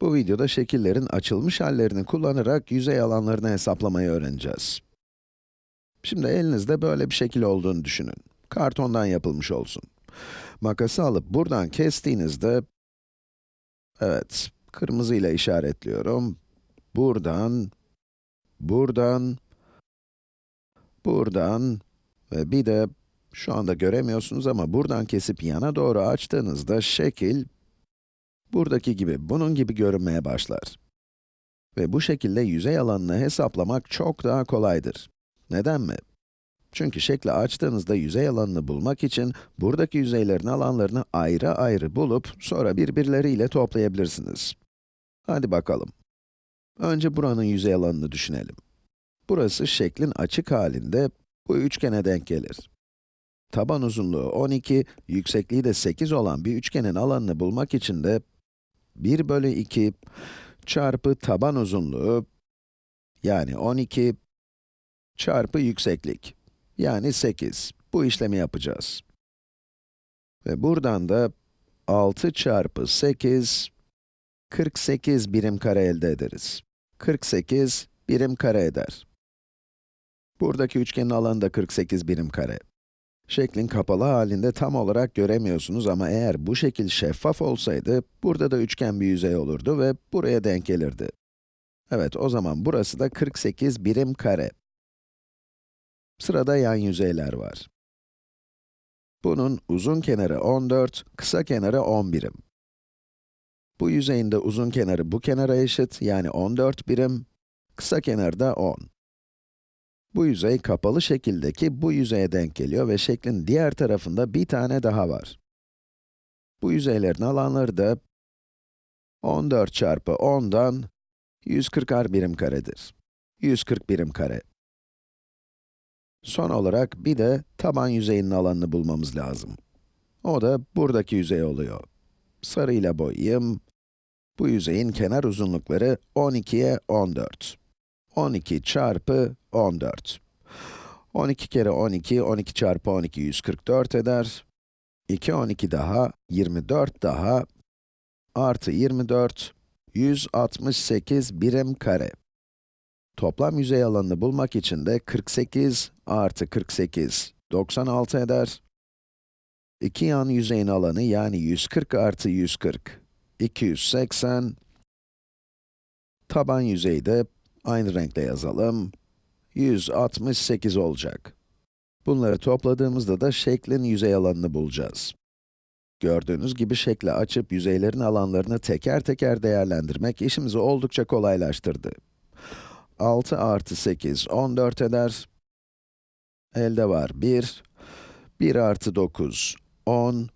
Bu videoda şekillerin açılmış hallerini kullanarak yüzey alanlarını hesaplamayı öğreneceğiz. Şimdi elinizde böyle bir şekil olduğunu düşünün. Kartondan yapılmış olsun. Makası alıp buradan kestiğinizde, evet, kırmızı ile işaretliyorum. Buradan, buradan, buradan ve bir de şu anda göremiyorsunuz ama buradan kesip yana doğru açtığınızda şekil buradaki gibi, bunun gibi görünmeye başlar. Ve bu şekilde yüzey alanını hesaplamak çok daha kolaydır. Neden mi? Çünkü şekli açtığınızda yüzey alanını bulmak için buradaki yüzeylerin alanlarını ayrı ayrı bulup sonra birbirleriyle toplayabilirsiniz. Hadi bakalım. Önce buranın yüzey alanını düşünelim. Burası şeklin açık halinde bu üçgene denk gelir. Taban uzunluğu 12, yüksekliği de 8 olan bir üçgenin alanını bulmak için de 1 bölü 2 çarpı taban uzunluğu, yani 12, çarpı yükseklik, yani 8. Bu işlemi yapacağız. Ve buradan da 6 çarpı 8, 48 birim kare elde ederiz. 48 birim kare eder. Buradaki üçgenin alanı da 48 birim kare. Şeklin kapalı halinde tam olarak göremiyorsunuz ama eğer bu şekil şeffaf olsaydı, burada da üçgen bir yüzey olurdu ve buraya denk gelirdi. Evet, o zaman burası da 48 birim kare. Sırada yan yüzeyler var. Bunun uzun kenarı 14, kısa kenarı 10 birim. Bu yüzeyin de uzun kenarı bu kenara eşit, yani 14 birim, kısa kenarı da 10. Bu yüzey kapalı şekildeki bu yüzeye denk geliyor ve şeklin diğer tarafında bir tane daha var. Bu yüzeylerin alanları da 14 çarpı 10'dan 140'ar birim karedir. 140 birim kare. Son olarak bir de taban yüzeyinin alanını bulmamız lazım. O da buradaki yüzey oluyor. Sarıyla boyayayım. Bu yüzeyin kenar uzunlukları 12'ye 14. 12 çarpı 14. 12 kere 12, 12 çarpı 12, 144 eder. 2, 12 daha, 24 daha, artı 24, 168 birim kare. Toplam yüzey alanını bulmak için de 48 artı 48, 96 eder. İki yan yüzeyin alanı yani 140 artı 140, 280. Taban yüzeyi de aynı renkle yazalım. 168 olacak. Bunları topladığımızda da şeklin yüzey alanını bulacağız. Gördüğünüz gibi şekli açıp yüzeylerin alanlarını teker teker değerlendirmek işimizi oldukça kolaylaştırdı. 6 artı 8, 14 eder. Elde var 1. 1 artı 9, 10.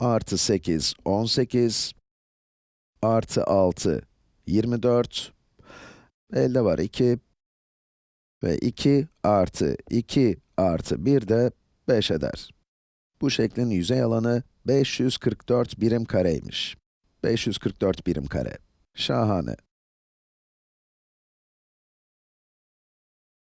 Artı 8, 18. Artı 6, 24. Elde var 2. Ve 2 artı 2 artı 1 de 5 eder. Bu şeklin yüzey alanı 544 birim kareymiş. 544 birim kare. Şahane.